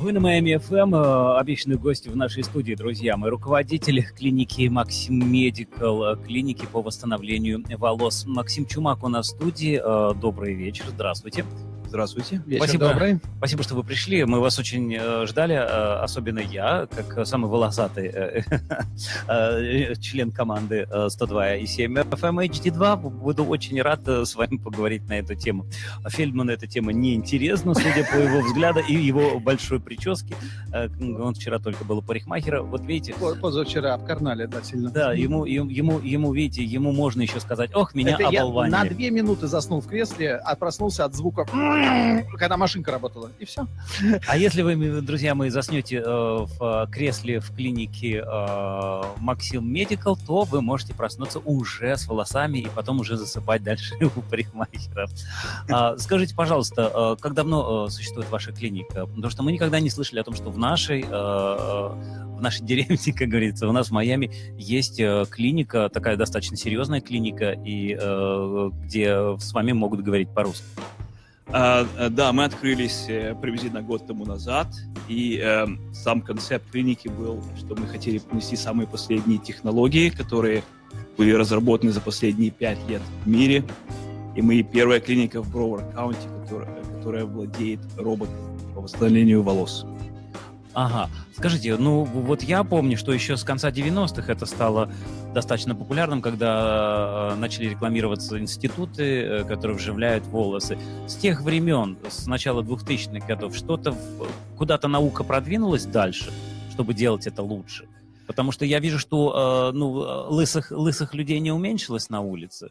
Вы на Майами ФМ, э, обещанные гости в нашей студии, друзья. Мы руководитель клиники Максим Медикал, э, клиники по восстановлению волос. Максим Чумак у нас в студии. Э, добрый вечер, здравствуйте. Здравствуйте. Вечер Спасибо. добрый. Спасибо, что вы пришли. Мы вас очень э, ждали, э, особенно я, как самый волосатый э, член команды э, 102 и 7 FM HD2. Буду очень рад с вами поговорить на эту тему. Фельдману эта тема неинтересна, судя по его взгляду и его большой прическе. Он вчера только был у парикмахера. Вот видите... Позавчера обкарнали, да, сильно. Да, ему, ему, ему, видите, ему можно еще сказать, ох, меня Это оболванили. На две минуты заснул в кресле, а проснулся от звука когда машинка работала, и все. А если вы, друзья мои, заснете э, в кресле в клинике э, Максим Медикал, то вы можете проснуться уже с волосами и потом уже засыпать дальше у парикмахеров. А, скажите, пожалуйста, э, как давно э, существует ваша клиника? Потому что мы никогда не слышали о том, что в нашей, э, в нашей деревне, как говорится, у нас в Майами есть э, клиника, такая достаточно серьезная клиника, и э, где с вами могут говорить по-русски. А, э, да, мы открылись э, приблизительно год тому назад, и э, сам концепт клиники был, что мы хотели принести самые последние технологии, которые были разработаны за последние пять лет в мире. И мы первая клиника в Броуэр Каунти, которая, которая владеет роботом по восстановлению волос. Ага. Скажите, ну вот я помню, что еще с конца 90-х это стало достаточно популярным, когда э, начали рекламироваться институты, э, которые вживляют волосы. С тех времен, с начала 2000-х годов, что-то куда-то наука продвинулась дальше, чтобы делать это лучше? Потому что я вижу, что э, ну, лысых, лысых людей не уменьшилось на улице.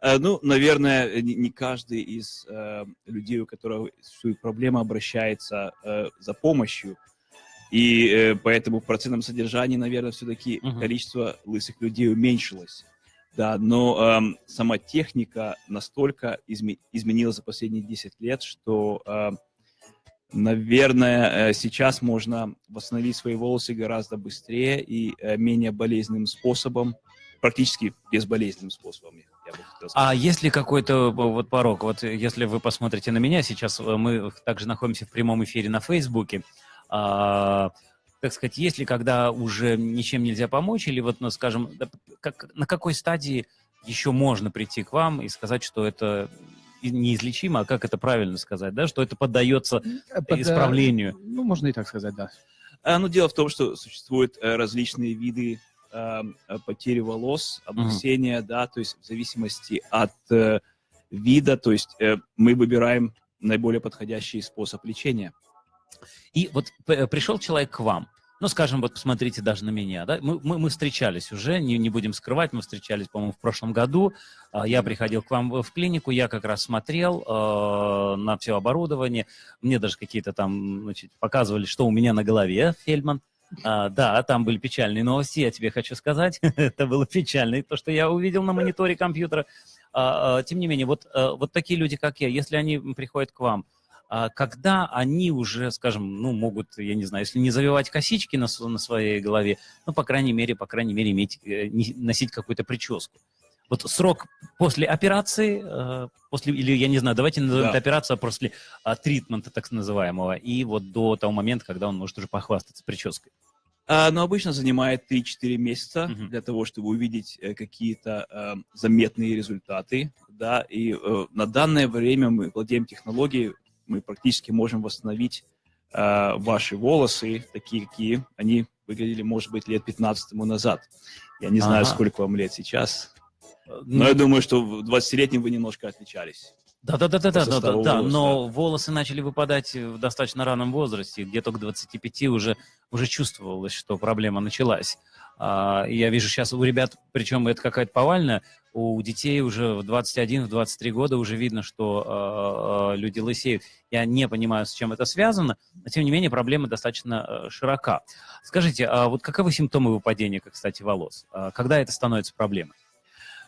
Ну, наверное, не каждый из э, людей, у которого существует проблема, обращается э, за помощью. И э, поэтому в процентном содержании, наверное, все-таки uh-huh. количество лысых людей уменьшилось. Да, но э, сама техника настолько изме- изменилась за последние 10 лет, что, э, наверное, э, сейчас можно восстановить свои волосы гораздо быстрее и э, менее болезненным способом, практически безболезненным способом. А есть ли какой-то вот порог? Вот если вы посмотрите на меня, сейчас э, мы также находимся в прямом эфире на Фейсбуке, а, так сказать, если когда уже ничем нельзя помочь, или вот, ну, скажем, как, на какой стадии еще можно прийти к вам и сказать, что это неизлечимо, а как это правильно сказать, да, что это поддается э, Под, исправлению? Ну, можно и так сказать, да. А, ну, дело в том, что существуют э, различные виды э, потери волос, облысения, mm-hmm. да, то есть в зависимости от э, вида, то есть э, мы выбираем наиболее подходящий способ лечения. И вот пришел человек к вам, ну, скажем, вот посмотрите даже на меня, да, мы, мы, мы встречались уже, не, не будем скрывать, мы встречались, по-моему, в прошлом году, а, я приходил к вам в клинику, я как раз смотрел э, на все оборудование, мне даже какие-то там, значит, показывали, что у меня на голове, Фельдман, а, да, там были печальные новости, я тебе хочу сказать, это было печально, то, что я увидел на мониторе компьютера, а, а, тем не менее, вот, а, вот такие люди, как я, если они приходят к вам, когда они уже, скажем, ну, могут, я не знаю, если не завивать косички на, на своей голове, ну, по крайней мере, по крайней мере, иметь, э, носить какую-то прическу. Вот срок после операции, э, после, или, я не знаю, давайте назовем да. это операция после а, тритмента, так называемого, и вот до того момента, когда он может уже похвастаться прической. А, но обычно занимает 3-4 месяца uh-huh. для того, чтобы увидеть э, какие-то э, заметные результаты, да, и э, на данное время мы владеем технологией, мы практически можем восстановить э, ваши волосы, такие, какие они выглядели, может быть, лет 15 тому назад. Я не знаю, ага. сколько вам лет сейчас, но ну, я думаю, что в 20-летнем вы немножко отличались. Да, да, да, да, да, да, да, да, но волосы начали выпадать в достаточно раннем возрасте, где-то к 25 уже, уже чувствовалось, что проблема началась. А, я вижу сейчас у ребят, причем это какая-то повальная, у детей уже в 21-23 года уже видно, что э, люди лысеют. Я не понимаю, с чем это связано, но тем не менее проблема достаточно э, широка. Скажите, а вот каковы симптомы выпадения, кстати, волос? А когда это становится проблемой?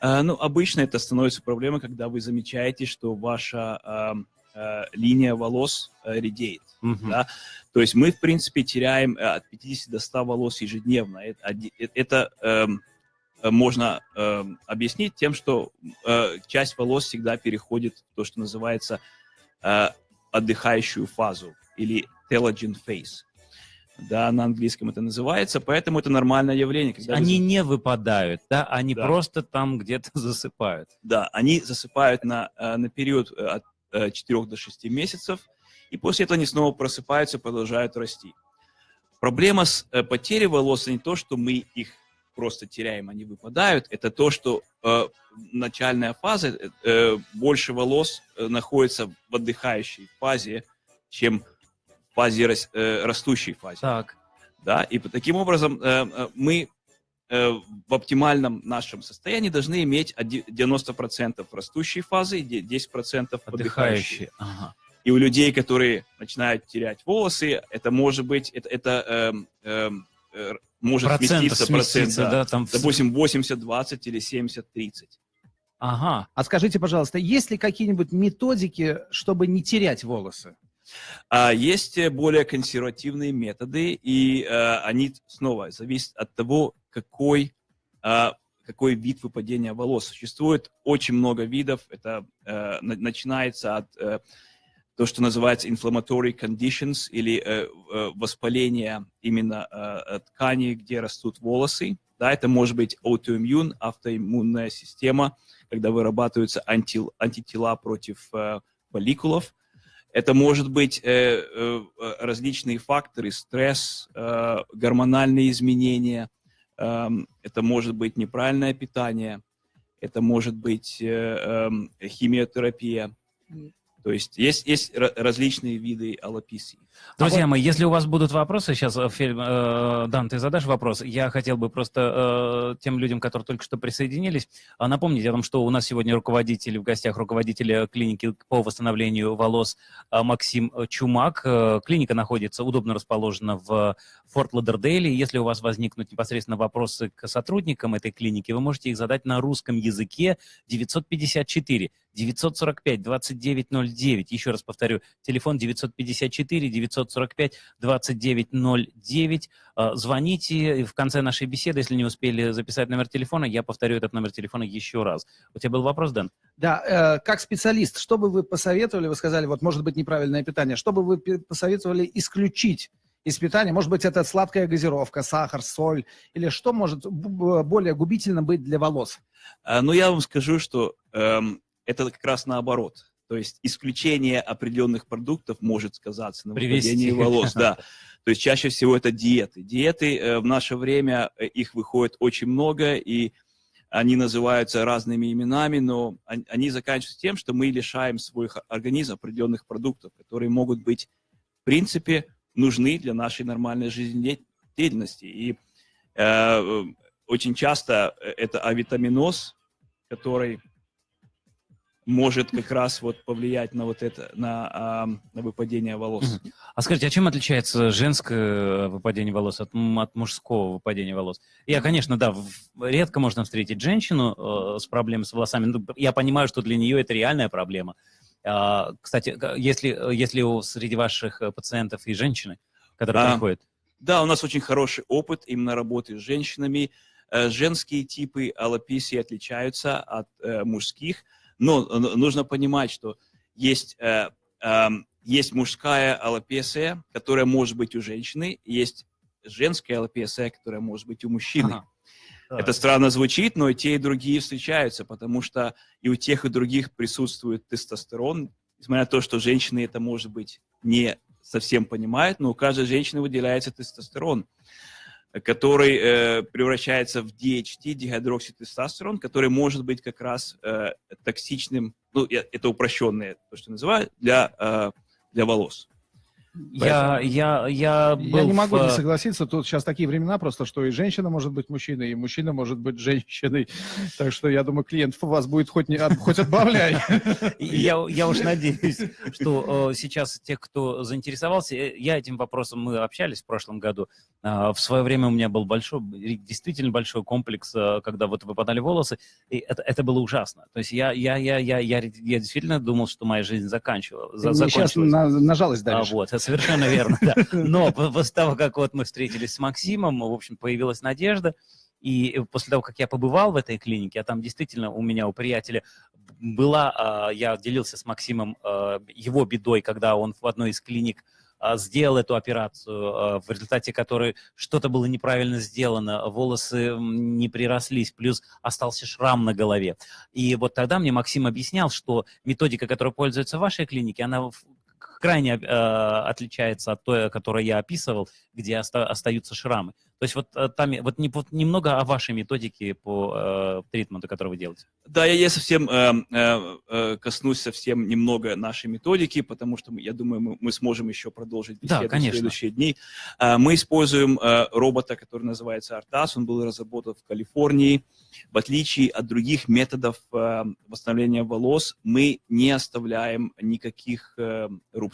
А, ну, обычно это становится проблемой, когда вы замечаете, что ваша э, э, линия волос э, редеет. Mm-hmm. Да? То есть мы, в принципе, теряем от 50 до 100 волос ежедневно. Это, это э, можно э, объяснить тем, что э, часть волос всегда переходит в то, что называется э, отдыхающую фазу или telogen phase. Да, на английском это называется, поэтому это нормальное явление. Когда они вы... не выпадают, да, они да. просто там где-то засыпают. Да, они засыпают на, э, на период от 4 до 6 месяцев, и после этого они снова просыпаются и продолжают расти. Проблема с потерей волос не то, что мы их просто теряем, они выпадают, это то, что э, начальная фаза, э, э, больше волос э, находится в отдыхающей фазе, чем в фазе э, растущей фазе. Так. Да, и таким образом э, э мы в оптимальном нашем состоянии должны иметь 90% растущей фазы и 10% отдыхающей. Ага. И у людей, которые начинают терять волосы, это может быть, это, это э, э, может Процент сместиться, процент, да, да, там... допустим, 80-20 или 70-30. Ага. А скажите, пожалуйста, есть ли какие-нибудь методики, чтобы не терять волосы? А, есть более консервативные методы, и а, они снова зависят от того, какой, а, какой вид выпадения волос. Существует очень много видов. Это а, начинается от а, то, что называется inflammatory conditions или э, э, воспаление именно э, ткани, где растут волосы. Да, это может быть аутоиммун, автоиммунная система, когда вырабатываются анти, антитела против э, фолликулов. Это может быть э, э, различные факторы, стресс, э, гормональные изменения, э, это может быть неправильное питание, это может быть э, э, химиотерапия. То есть есть, есть различные виды аллописии. Друзья а мои, вот... если у вас будут вопросы, сейчас, э, фильм, э, Дан, ты задашь вопрос, я хотел бы просто э, тем людям, которые только что присоединились, э, напомнить о том, что у нас сегодня руководитель, в гостях руководитель клиники по восстановлению волос э, Максим Чумак. Э, клиника находится, удобно расположена в Форт Ладердейле. Если у вас возникнут непосредственно вопросы к сотрудникам этой клиники, вы можете их задать на русском языке 954 945 2909. Еще раз повторю, телефон 954 945 2909. Звоните в конце нашей беседы, если не успели записать номер телефона, я повторю этот номер телефона еще раз. У тебя был вопрос, Дэн? Да, э, как специалист, что бы вы посоветовали, вы сказали, вот может быть неправильное питание, что бы вы посоветовали исключить из питания? Может быть, это сладкая газировка, сахар, соль, или что может более губительно быть для волос? А, ну, я вам скажу, что эм, это как раз наоборот. То есть исключение определенных продуктов может сказаться на выпадении волос. Да. То есть чаще всего это диеты. Диеты э, в наше время, э, их выходит очень много, и они называются разными именами, но они заканчиваются тем, что мы лишаем свой организм определенных продуктов, которые могут быть, в принципе, нужны для нашей нормальной жизнедеятельности. И э, очень часто э, это авитаминоз, который может как раз вот повлиять на вот это, на, на выпадение волос. А скажите, а чем отличается женское выпадение волос от, от мужского выпадения волос? Я, конечно, да, редко можно встретить женщину э, с проблемой с волосами. Ну, я понимаю, что для нее это реальная проблема. А, кстати, если, если у, среди ваших э, пациентов и женщины, которые да. приходят? Да, у нас очень хороший опыт именно работы с женщинами. Э, женские типы аллописии отличаются от э, мужских. Но нужно понимать, что есть, э, э, есть мужская аллопесия, которая может быть у женщины, есть женская аллопесия, которая может быть у мужчины. Ага. Это странно звучит, но и те, и другие встречаются, потому что и у тех, и других присутствует тестостерон, несмотря на то, что женщины это, может быть, не совсем понимают, но у каждой женщины выделяется тестостерон который э, превращается в DHT, дигидрокситестостерон, который может быть как раз э, токсичным, ну, это упрощенное, то, что называют, для, э, для волос. Я, я, я, был я не могу в... не согласиться. Тут сейчас такие времена просто, что и женщина может быть мужчиной, и мужчина может быть женщиной. Так что я думаю, клиентов у вас будет хоть, не, хоть отбавляй. Я, я уж надеюсь, что сейчас те, кто заинтересовался, э, я этим вопросом, мы общались в прошлом году. Э, в свое время у меня был большой, действительно большой комплекс, э, когда вот выпадали волосы, и это, это было ужасно. То есть я, я, я, я, я, я действительно думал, что моя жизнь заканчивалась. Сейчас на, на жалость давишь. А, вот, совершенно верно, да. Но после того, как вот мы встретились с Максимом, в общем, появилась надежда, и после того, как я побывал в этой клинике, а там действительно у меня, у приятеля была, а, я делился с Максимом а, его бедой, когда он в одной из клиник а, сделал эту операцию, в результате которой что-то было неправильно сделано, волосы не прирослись, плюс остался шрам на голове. И вот тогда мне Максим объяснял, что методика, которая пользуется в вашей клинике, она крайне э, отличается от той, которую я описывал, где оста остаются шрамы. То есть вот э, там вот, не, вот немного о вашей методике по э, тритменту, который вы делаете. Да, я, я совсем э, э, э, коснусь совсем немного нашей методики, потому что я думаю, мы, мы сможем еще продолжить беседу да, в следующие дни. Э, мы используем э, робота, который называется Artas, он был разработан в Калифорнии. В отличие от других методов э, восстановления волос, мы не оставляем никаких э, рубцов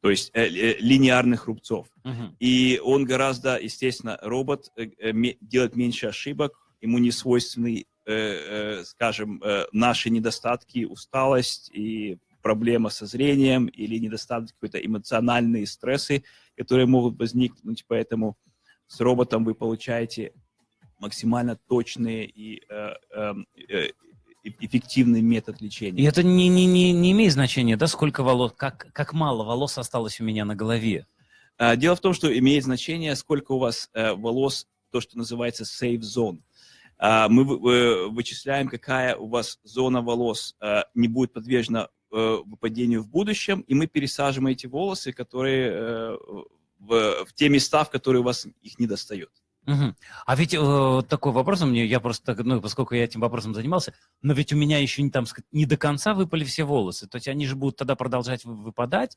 то есть э, э, линейных рубцов. Uh-huh. И он гораздо, естественно, робот э, э, делает меньше ошибок, ему не свойственны, э, э, скажем, э, наши недостатки, усталость и проблема со зрением или недостатки, какие-то эмоциональные стрессы, которые могут возникнуть, поэтому с роботом вы получаете максимально точные и э, эм, э, эффективный метод лечения. И это не, не, не, не имеет значения, да, сколько волос, как, как мало волос осталось у меня на голове? А, дело в том, что имеет значение, сколько у вас э, волос, то, что называется safe zone. А, мы вычисляем, какая у вас зона волос э, не будет подвержена э, выпадению в будущем, и мы пересаживаем эти волосы, которые в, в те места, в которые у вас их не достает. Угу. А ведь э, такой вопрос у меня, я просто, ну, поскольку я этим вопросом занимался, но ведь у меня еще не, там, не до конца выпали все волосы, то есть они же будут тогда продолжать выпадать,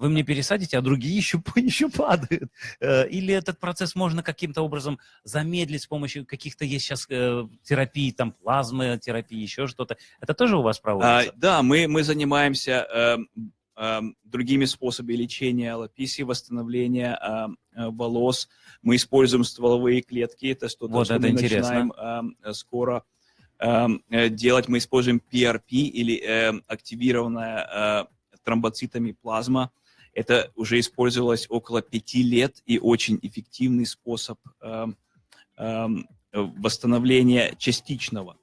вы мне пересадите, а другие еще, еще падают. Э, или этот процесс можно каким-то образом замедлить с помощью каких-то есть сейчас э, терапий, там плазмы терапии, еще что-то. Это тоже у вас проводится? А, да, мы, мы занимаемся э, другими способами лечения аллописии, восстановления э, э, волос, мы используем стволовые клетки, это что-то, вот что это мы интересно. начинаем э, скоро э, делать. Мы используем PRP или активированная тромбоцитами плазма. Это уже использовалось около пяти лет и очень эффективный способ восстановления частичного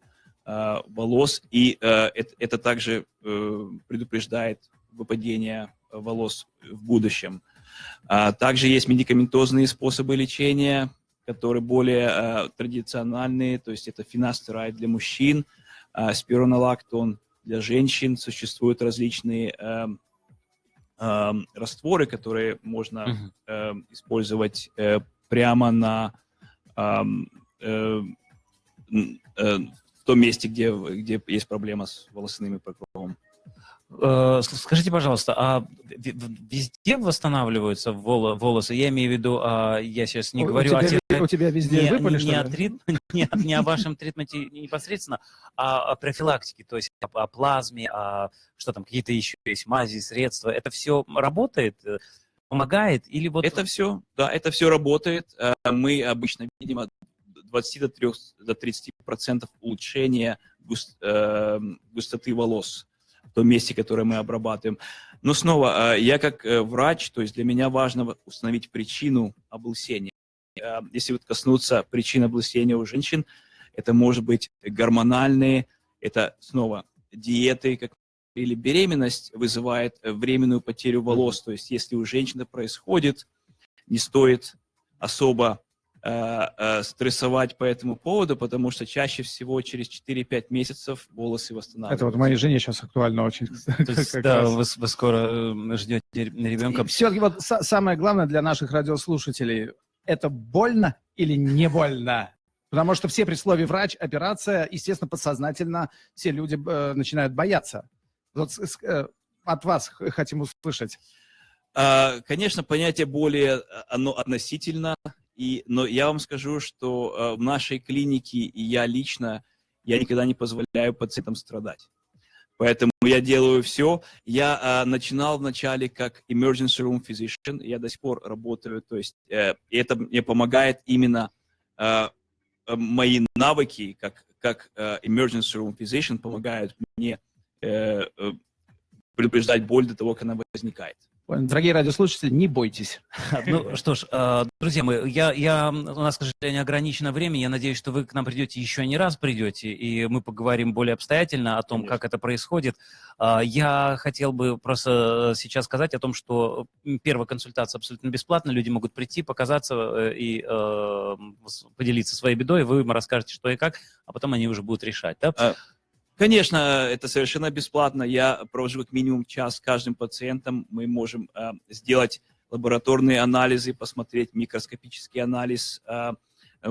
волос. И это, также предупреждает выпадение волос в будущем. А, также есть медикаментозные способы лечения, которые более а, традиционные, то есть это финастерайд для мужчин, а, спиронолактон для женщин. Существуют различные растворы, которые можно uh-huh. использовать э, прямо на э, э, в том месте, где, где есть проблема с волосяными покровом. Э, скажите, пожалуйста, а везде восстанавливаются волосы? Я имею в виду, а, я сейчас не у, говорю у тебя, о... У тебя везде не, выпали, не, о трит, не, не о вашем тритменте непосредственно, а о профилактике, то есть о, о плазме, о, что там, какие-то еще есть мази, средства. Это все работает? Э, помогает? Или вот... Это все, да, это все работает. Э, мы обычно видим от 20 до, 3, до 30 процентов улучшения густ, э, густоты волос том месте, которое мы обрабатываем. Но снова, э, я как э, врач, то есть для меня важно установить причину облысения. Э, если вот коснуться причин облысения у женщин, это может быть гормональные, это снова диеты, как или беременность вызывает временную потерю волос. То есть если у женщины происходит, не стоит особо стрессовать по этому поводу, потому что чаще всего через 4-5 месяцев волосы восстанавливаются. Это вот моей жене сейчас актуально очень. есть, да, вы, вы скоро э, ждете ребенка. Все-таки вот самое главное для наших радиослушателей, это больно или не больно? Потому что все при слове врач, операция, естественно, подсознательно все люди э, начинают бояться. Вот э, от вас хотим услышать. А, конечно, понятие боли, оно относительно, и, но я вам скажу, что э, в нашей клинике я лично, я никогда не позволяю пациентам страдать. Поэтому я делаю все. Я э, начинал вначале как emergency room physician, я до сих пор работаю, то есть э, это мне помогает именно э, э, мои навыки как, как э, emergency room physician помогают мне э, э, предупреждать боль до того, как она возникает. Дорогие радиослушатели, не бойтесь. Ну что ж, э, друзья мои, я, я, у нас, к сожалению, ограничено время. Я надеюсь, что вы к нам придете еще не раз придете, и мы поговорим более обстоятельно о том, Конечно. как это происходит. А, я хотел бы просто сейчас сказать о том, что первая консультация абсолютно бесплатна. Люди могут прийти, показаться э, и э, поделиться своей бедой. Вы им расскажете, что и как, а потом они уже будут решать. Да? Конечно, это совершенно бесплатно. Я провожу как минимум час с каждым пациентом. Мы можем э, сделать лабораторные анализы, посмотреть микроскопический анализ э,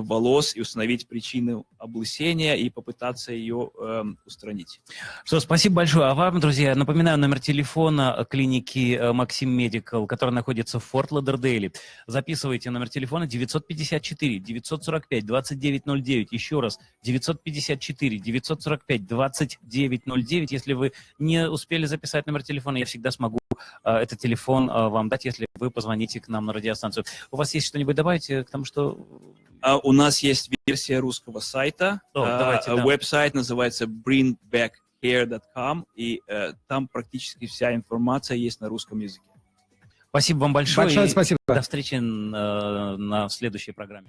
волос и установить причину облысения и попытаться ее э, устранить. Что, спасибо большое. А вам, друзья, напоминаю номер телефона клиники э, Maxim Medical, которая находится в Форт Лодердейле. Записывайте номер телефона 954 945 2909. Еще раз, 954 945 2909. Если вы не успели записать номер телефона, я всегда смогу э, этот телефон э, вам дать, если вы позвоните к нам на радиостанцию. У вас есть что-нибудь добавить к тому, что а у нас есть версия русского сайта. О, давайте, да. Веб-сайт называется bringbackhair.com, и э, там практически вся информация есть на русском языке. Спасибо вам большое. Большое спасибо. До встречи на, на следующей программе.